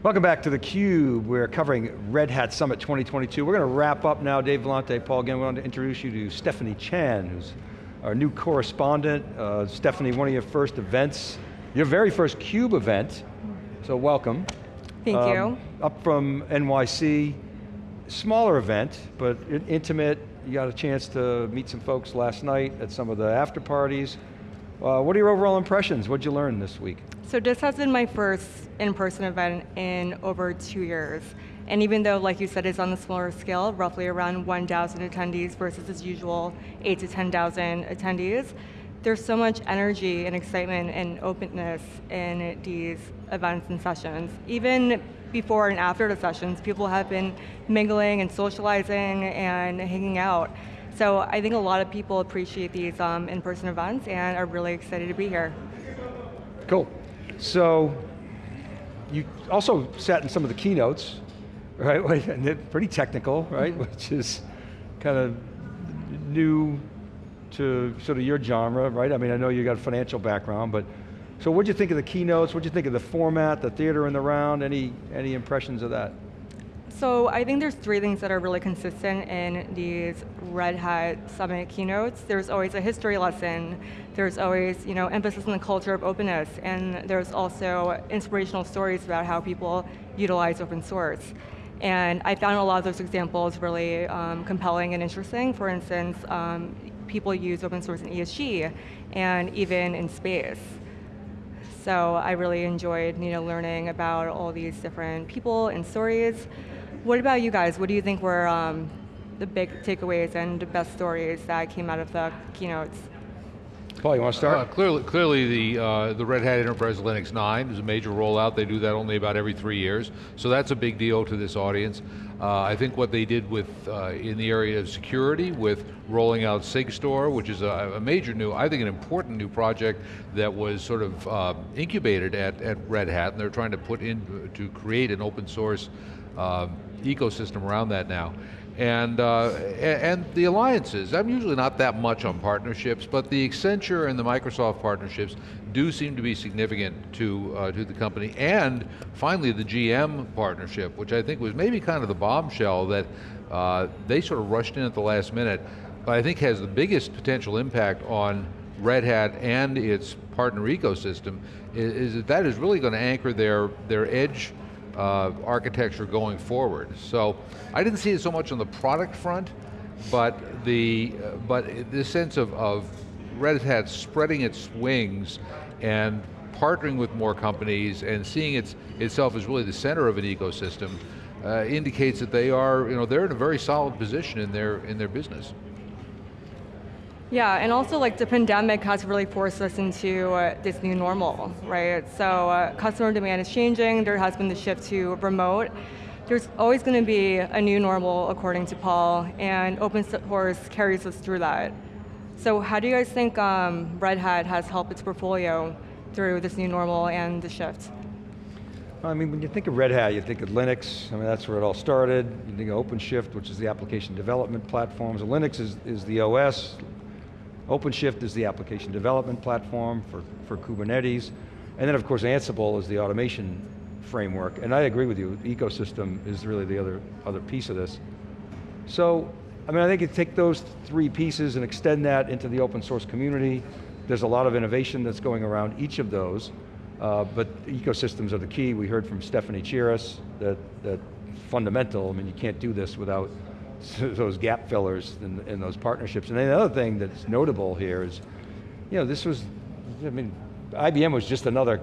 Welcome back to theCUBE. We're covering Red Hat Summit 2022. We're going to wrap up now. Dave Vellante, Paul, again, we want to introduce you to Stephanie Chan, who's our new correspondent. Uh, Stephanie, one of your first events, your very first CUBE event, so welcome. Thank um, you. Up from NYC, smaller event, but intimate. You got a chance to meet some folks last night at some of the after parties. Uh, what are your overall impressions? What'd you learn this week? So this has been my first in-person event in over two years. And even though, like you said, it's on the smaller scale, roughly around 1,000 attendees versus its usual 8 to 10,000 attendees, there's so much energy and excitement and openness in these events and sessions. Even before and after the sessions, people have been mingling and socializing and hanging out. So I think a lot of people appreciate these um, in-person events and are really excited to be here. Cool. So, you also sat in some of the keynotes, right? And they're pretty technical, right? Mm -hmm. Which is kind of new to sort of your genre, right? I mean, I know you got a financial background, but so what'd you think of the keynotes? What'd you think of the format, the theater in the round? Any, any impressions of that? So I think there's three things that are really consistent in these Red Hat Summit keynotes. There's always a history lesson, there's always you know, emphasis on the culture of openness, and there's also inspirational stories about how people utilize open source. And I found a lot of those examples really um, compelling and interesting. For instance, um, people use open source in ESG, and even in space. So I really enjoyed you know, learning about all these different people and stories. What about you guys? What do you think were um, the big takeaways and the best stories that came out of the keynotes? Paul, you want to start? Uh, clearly, clearly the, uh, the Red Hat Enterprise Linux 9 is a major rollout. They do that only about every three years. So that's a big deal to this audience. Uh, I think what they did with, uh, in the area of security, with rolling out SigStore, which is a, a, major new, I think an important new project that was sort of uh, incubated at, at Red Hat, and they're trying to put in, to create an open source uh, ecosystem around that now. And, uh, and the alliances, I'm usually not that much on partnerships, but the Accenture and the Microsoft partnerships do seem to be significant to, uh, to the company. And finally the GM partnership, which I think was maybe kind of the bombshell that uh, they sort of rushed in at the last minute, but I think has the biggest potential impact on Red Hat and its partner ecosystem, is, is that that is really going to anchor their, their edge uh, architecture going forward. So I didn't see it so much on the product front, but the uh, but the sense of, of Red Hat spreading its wings and partnering with more companies and seeing its, itself as really the center of an ecosystem uh, indicates that they are, you know, they're in a very solid position in their, in their business. Yeah, and also like the pandemic has really forced us into uh, this new normal, right? So uh, customer demand is changing, there has been the shift to remote. There's always going to be a new normal according to Paul, and open source carries us through that. So how do you guys think um, Red Hat has helped its portfolio through this new normal and the shift? I mean, when you think of Red Hat, you think of Linux, I mean, that's where it all started. You think of OpenShift, which is the application development platforms. Linux is, is the OS, OpenShift is the application development platform for, for Kubernetes. And then of course Ansible is the automation framework. And I agree with you, ecosystem is really the other, other piece of this. So, I mean, I think you take those three pieces and extend that into the open source community. There's a lot of innovation that's going around each of those, uh, but ecosystems are the key. We heard from Stephanie Chiras that, that fundamental, I mean, you can't do this without those gap fillers in, in those partnerships. And the other thing that's notable here is, you know, this was, I mean, IBM was just another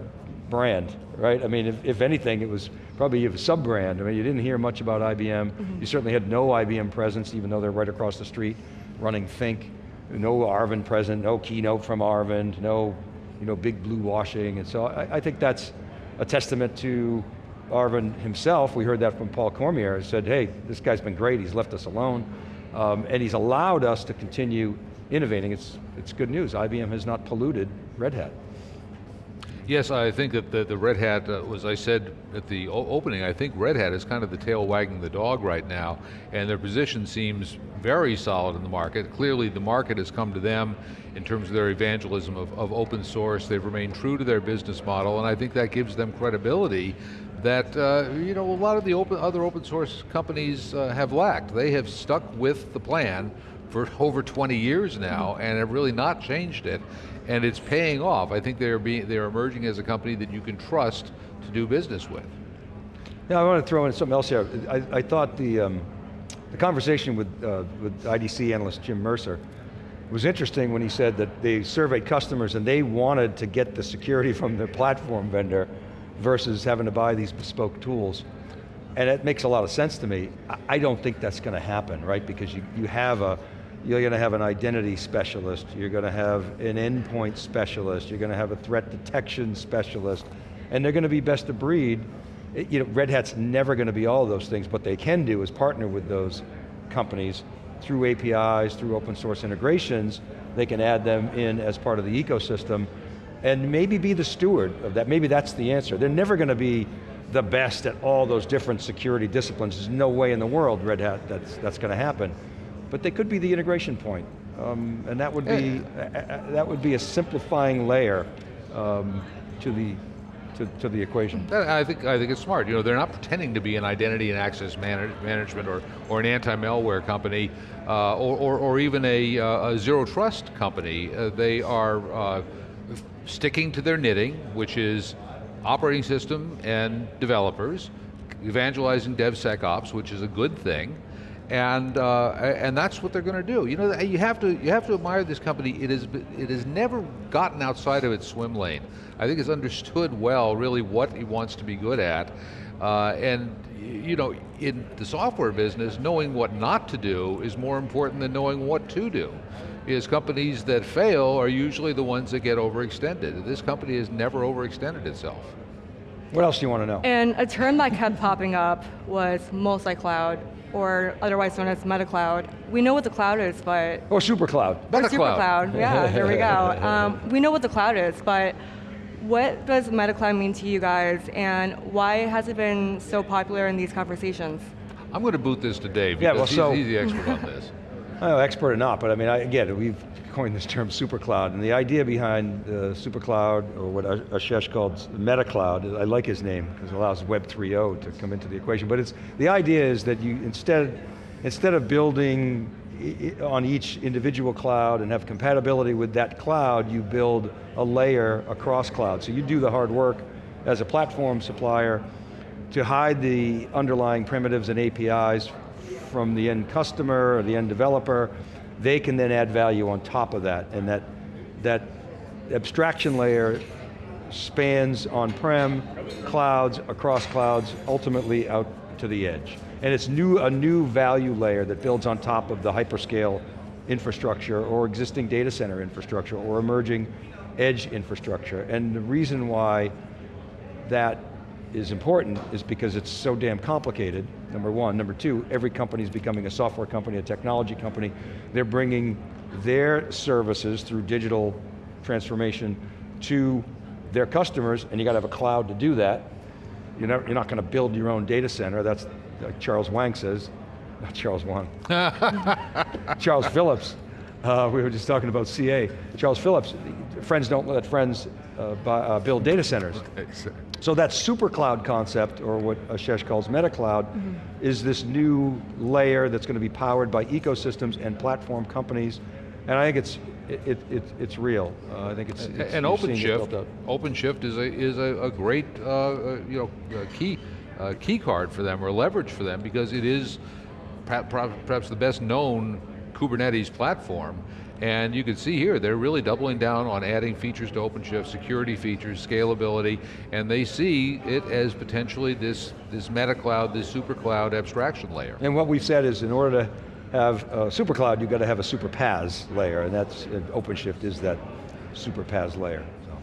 brand, right? I mean, if, if anything, it was probably a sub-brand. I mean, you didn't hear much about IBM. Mm -hmm. You certainly had no IBM presence, even though they're right across the street running Think. No Arvind present, no keynote from Arvind, no you know, big blue washing. And so I, I think that's a testament to Arvind himself, we heard that from Paul Cormier, said, hey, this guy's been great, he's left us alone, um, and he's allowed us to continue innovating. It's, it's good news, IBM has not polluted Red Hat. Yes, I think that the, the Red Hat, uh, as I said at the opening, I think Red Hat is kind of the tail wagging the dog right now, and their position seems very solid in the market. Clearly the market has come to them in terms of their evangelism of, of open source. They've remained true to their business model, and I think that gives them credibility that uh, you know a lot of the open, other open source companies uh, have lacked. They have stuck with the plan for over 20 years now and have really not changed it, and it's paying off. I think they're being they're emerging as a company that you can trust to do business with. Yeah, I want to throw in something else here. I, I thought the, um, the conversation with, uh, with IDC analyst Jim Mercer was interesting when he said that they surveyed customers and they wanted to get the security from their platform vendor versus having to buy these bespoke tools. And it makes a lot of sense to me. I- don't think that's going to happen, right? Because you, you have a, you're going to have an identity specialist, you're going to have an endpoint specialist, you're going to have a threat detection specialist, and they're going to be best of breed. It- You know, Red Hat's never going to be all those things. What they can do is partner with those companies through APIs, through open source integrations, they can add them in as part of the ecosystem and maybe be the steward of that. Maybe that's the answer. They're never going to be the best at all those different security disciplines. There's no way in the world, Red Hat, that's, that's going to happen. But they could be the integration point. Um, and that would be, uh, that would be a simplifying layer um, to, the, to, to the equation. I think, I think it's smart. You know, they're not pretending to be an identity and access manage, management or, or an anti-malware company uh, or, or, or even a, uh, a zero trust company. Uh, they are uh, sticking to their knitting, which is operating system and developers, evangelizing DevSecOps, which is a good thing, and uh, and that's what they're going to do. You know, you have to you have to admire this company. It is it has never gotten outside of its swim lane. I think it's understood well, really, what it wants to be good at, uh, and you know, in the software business, knowing what not to do is more important than knowing what to do. Because companies that fail are usually the ones that get overextended. This company has never overextended itself. What else do you want to know? And a term that kept popping up was multi-cloud, or otherwise known as meta-cloud. We know what the cloud is, but Or supercloud. Or Meta cloud. cloud, yeah, there we go. Um, we know what the cloud is, but what does meta cloud mean to you guys, and why has it been so popular in these conversations? I'm going to boot this to Dave Yeah, because well, so- he's, he's the expert on this. Know, expert or not, but I mean, I, again, we've coined this term supercloud, and the idea behind uh, supercloud, or what Ashesh called meta cloud, I like his name, because it allows Web 3.0 to come into the equation, but it's, the idea is that you, instead, instead of building on each individual cloud and have compatibility with that cloud, you build a layer across cloud. So you do the hard work as a platform supplier to hide the underlying primitives and APIs from the end customer or the end developer, they can then add value on top of that, and that, that abstraction layer spans on-prem, clouds, across clouds, ultimately out to the edge. And it's new, a new value layer that builds on top of the hyperscale infrastructure or existing data center infrastructure or emerging edge infrastructure. And the reason why that is important is because it's so damn complicated, number one. Number two, every company is becoming a software company, a technology company. They're bringing their services through digital transformation to their customers, and you got to have a cloud to do that. You're not, you're not going to build your own data center, that's like Charles Wang says, not Charles Wang. Charles Phillips, uh, we were just talking about CA. Charles Phillips, friends don't let friends uh, uh, build data centers. So that super cloud concept, or what Ashesh calls meta cloud, is this new layer that's going to be powered by ecosystems and platform companies, and I think it's it, it, it's- real. Uh, I think it's, it's and you're seeing it OpenShift. OpenShift is a is a, a great uh, uh, you know key uh, key card for them or leverage for them because it is perhaps, perhaps the best known Kubernetes platform. And you can see here, they're really doubling down on adding features to OpenShift, security features, scalability, and they see it as potentially this, this meta cloud, this super cloud abstraction layer. And what we've said is in order to have a super cloud, you've got to have a super PaaS layer, and that's, and OpenShift is that super PaaS layer. so.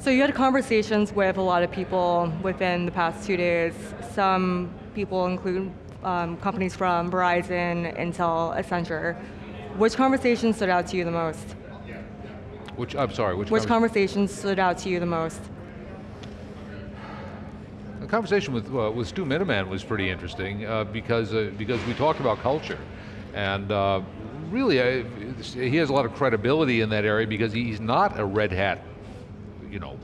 So you had conversations with a lot of people within the past two days. Some people include um, companies from Verizon, Intel, Accenture. Which conversation stood out to you the most? Which, I'm sorry, which, Which conver- conversation stood out to you the most? The conversation with uh, with Stu Miniman was pretty interesting uh, because uh, because we talked about culture, and uh, really I, he has a lot of credibility in that area because he's not a red hat, you know,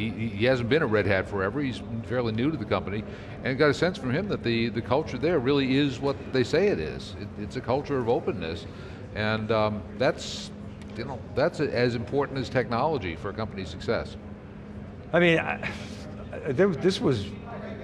he- he, he- he hasn't been at Red Hat forever. He's fairly new to the company, and got a sense from him that the the culture there really is what they say it is. It, it's a culture of openness, and um, that's you know that's as important as technology for a company's success. I mean, I, I- there, this was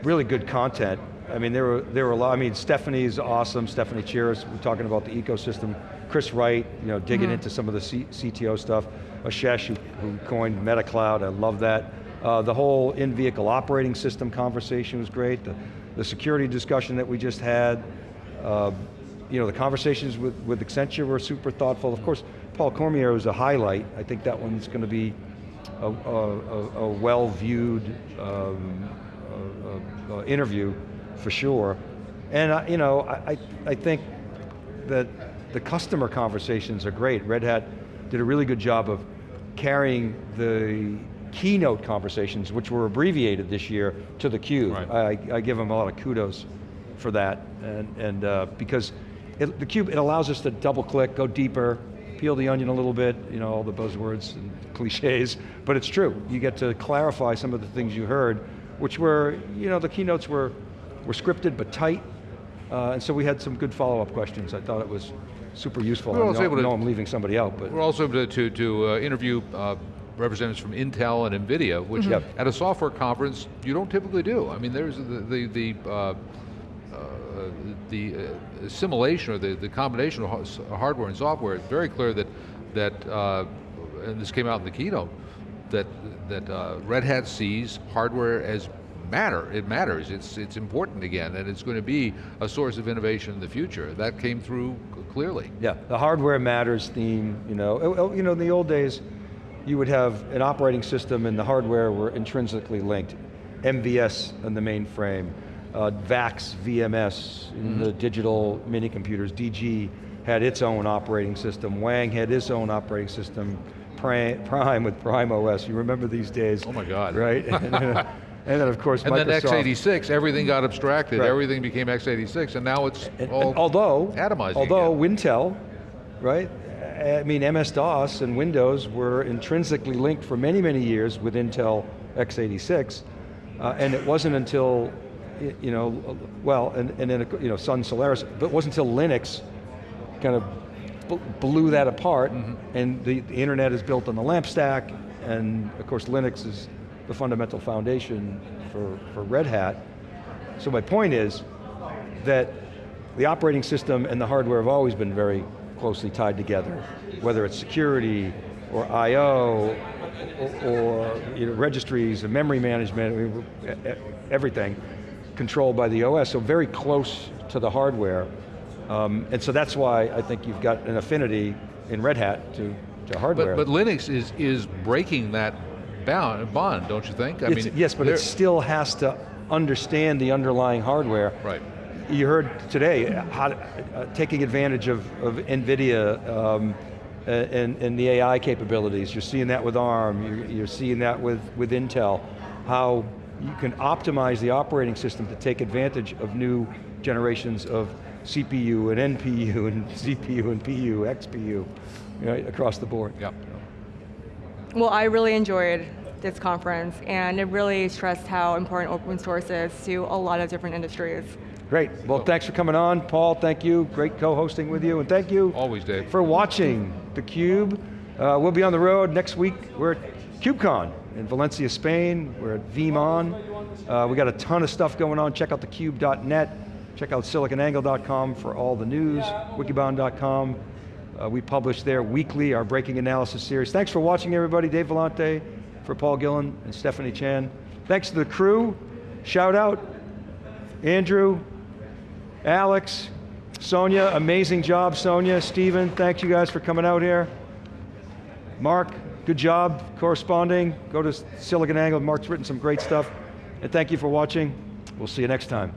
really good content. I mean, there were, there were a lot, I mean, Stephanie's awesome, Stephanie Chiras, we're talking about the ecosystem. Chris Wright, you know, digging into some of the C, CTO stuff. Ashesh, who, who coined MetaCloud, I love that. Uh, the whole in-vehicle operating system conversation was great. The, the security discussion that we just had. Uh, you know, the conversations with, with Accenture were super thoughtful. Of course, Paul Cormier was a highlight. I think that one's going to be a, a, a, well-viewed um, uh, uh, uh, interview for sure. And I, you know, I- I think that the customer conversations are great. Red Hat did a really good job of carrying the keynote conversations, which were abbreviated this year, to the cube. Right. I, I give them a lot of kudos for that, and, and uh, because it, the cube, it allows us to double click, go deeper, peel the onion a little bit, you know, all the buzzwords and cliches, but it's true. You get to clarify some of the things you heard, which were, you know, the keynotes were, were scripted but tight, uh, and so we had some good follow-up questions. I thought it was super useful. We were I also know, able to- know I'm leaving somebody out, but We're also able to, to, to uh, interview uh, representatives from Intel and NVIDIA, which Yep. at a software conference you don't typically do. I mean, there's the, the, the, uh, uh, the uh, assimilation or the, the combination of har- hardware and software, it's very clear that, that uh, and this came out in the keynote, that, that uh, Red Hat sees hardware as matter, it matters, it's, it's important again, and it's going to be a source of innovation in the future. That came through clearly. Yeah, the hardware matters theme, you know. Oh, oh, You know, in the old days, you would have an operating system and the hardware were intrinsically linked. MVS on the mainframe, uh, VAX, VMS, in the digital mini computers, DG had its own operating system, Wang had its own operating system, Prime with Prime OS, you remember these days. Oh my God. Right? and, then, and then of course And then Microsoft. x86, everything got abstracted, Right. everything became x86, and now it's And- all and although, atomizing although again. Wintel, right? I mean, MS-DOS and Windows were intrinsically linked for many, many years with Intel x86, uh, and it wasn't until, you know, well, and, and then, you know, Sun Solaris, but it wasn't until Linux kind of blew that apart, Mm-hmm. and the, the internet is built on the LAMP stack, and of course Linux is the fundamental foundation for, for Red Hat. So my point is that the operating system and the hardware have always been very closely tied together, whether it's security or I.O. or, or you know, registries and memory management, I mean, everything controlled by the OS, so very close to the hardware. Um, and so that's why I think you've got an affinity in Red Hat to, to hardware. But, but Linux is, is breaking that bound, bond, don't you think? I It's- yes, but it still has to understand the underlying hardware. Right. You heard today, how, uh, taking advantage of, of NVIDIA um, and, and the AI capabilities. You're seeing that with ARM, you're, you're seeing that with, with Intel, how you can optimize the operating system to take advantage of new generations of CPU and NPU and CPU and PU, XPU, right, across the board. Yep. Well, I really enjoyed this conference, and it really stressed how important open source is to a lot of different industries. Great, well thanks for coming on. Paul, thank you, great co-hosting with you, and thank you Always, Dave. for watching theCUBE. Uh, we'll be on the road next week. We're at KubeCon in Valencia, Spain. We're at VeeamON. Uh, we got a ton of stuff going on. Check out thecube.net. Check out siliconangle.com for all the news, wikibon.com. Uh, we publish there weekly our breaking analysis series. Thanks for watching everybody. Dave Vellante for Paul Gillen and Stephanie Chan. Thanks to the crew. Shout out, Andrew, Alex, Sonia, amazing job, Sonia, Steven, thank you guys for coming out here. Mark, good job corresponding. Go to Silicon Angle, Mark's written some great stuff. And thank you for watching. We'll see you next time.